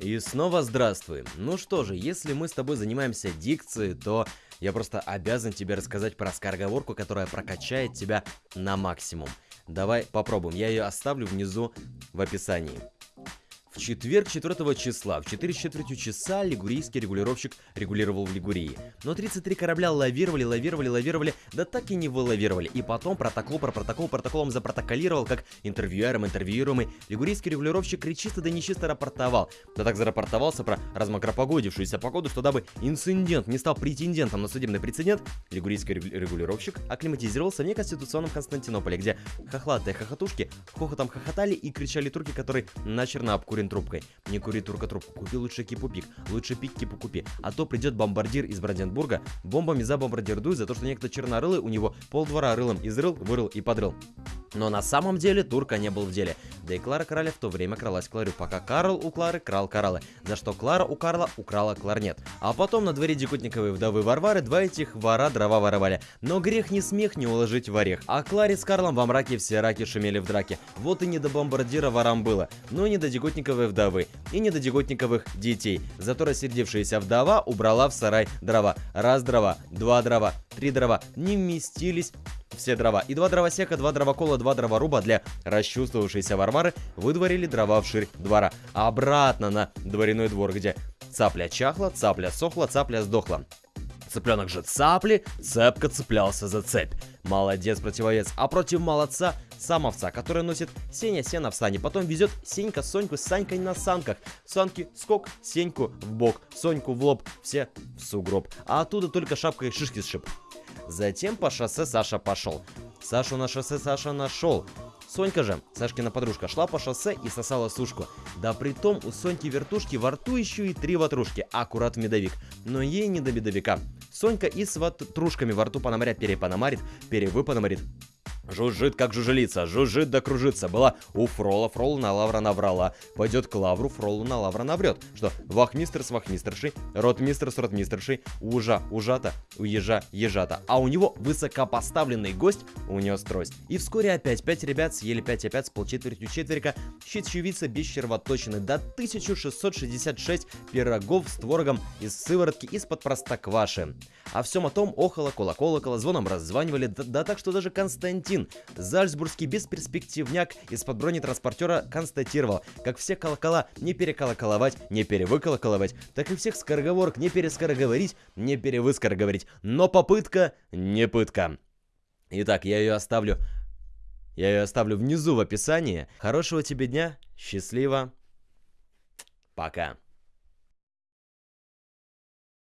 И снова здравствуй. Ну что же, если мы с тобой занимаемся дикцией, то я просто обязан тебе рассказать про скороговорку, которая прокачает тебя на максимум. Давай попробуем. Я ее оставлю внизу в описании. Четверг 4 числа в 4 с четвертью часа лигурийский регулировщик регулировал в Лигурии. Но 33 корабля лавировали, лавировали, лавировали, да так и не вылавировали. И потом протокол про протокол протоколом запротоколировал, как интервьюером интервьюируемый. Лигурийский регулировщик кричисто да нечисто рапортовал. Да так зарапортовался про размокропогодившуюся погоду, что дабы инцидент не стал претендентом на судебный прецедент, лигурийский регулировщик акклиматизировался в неконституционном Константинополе, где хохлатые хохотушки хохотом хохотали и кричали турки, которые начерно обкурен трубкой. Не кури турка трубку, купи лучше кипу-пик, лучше пик кипу купи. А то придет бомбардир из Бранденбурга, бомбами за бомбардирдуй за то, что некто чернорылый у него полдвора рылом изрыл, вырыл и подрыл. Но на самом деле Турка не был в деле. Да и Клара Короля в то время кралась Кларю, пока Карл у Клары крал кораллы, за что Клара у Карла украла кларнет. А потом на дворе Дикутниковой вдовы Варвары два этих вора дрова воровали. Но грех не смех не уложить в орех. А Кларе с Карлом во мраке все раки шумели в драке. Вот и не до бомбардира ворам было, но и не до Дикутниковой вдовы, и не до Дикутниковых детей. Зато рассердившаяся вдова убрала в сарай дрова. Раз дрова, два дрова, три дрова не вместились все дрова. И два дровосека, два дровокола, два дроворуба для расчувствовавшейся Варвары выдворили дрова вширь двора. Обратно на дворяной двор, где цапля чахла, цапля сохла, цапля сдохла. Цыпленок же цапли, цепко цеплялся за цепь. Молодец, противовес. А против молодца сам овца, который носит Сеня сено в сане. Потом везет Сенька Соньку с Санькой на санках. Санки скок, Сеньку в бок, Соньку в лоб, все в сугроб. А оттуда только шапкой шишки сшиб. Затем по шоссе Саша пошел. Сашу на шоссе Саша нашел. Сонька же, Сашкина подружка, шла по шоссе и сосала сушку. Да при том у Соньки вертушки во рту еще и три ватрушки, аккурат в медовик. Но ей не до медовика. Сонька и с ватрушками во рту пономаря перепономарит, перевыпономарит. Жужжит, как жужелица, жужжит да кружится. Была у Фрола, Фрол на лавра наврала. Пойдет к лавру, Фролу на лавра наврет. Что, вахмистр с вахмистершей, ротмистр с ротмистершей, ужа, ужата, у ежа, ежата. А у него высокопоставленный гость унес трость. И вскоре опять пять ребят съели 5 опять с полчетвертью четверика, щитчевица без червоточины, до 1666 пирогов с творогом из сыворотки из-под простокваши. А всем о том охоло, колоколоколо, звоном раззванивали, да, да так, что даже Константин. Зальцбургский бесперспективняк из-под бронетранспортера констатировал, как все колокола не переколоколовать, не перевыколоколовать, так и всех скороговорок не перескороговорить, не перевыскороговорить. Но попытка не пытка. Итак, я ее оставлю... Я ее оставлю внизу в описании. Хорошего тебе дня, счастливо, пока.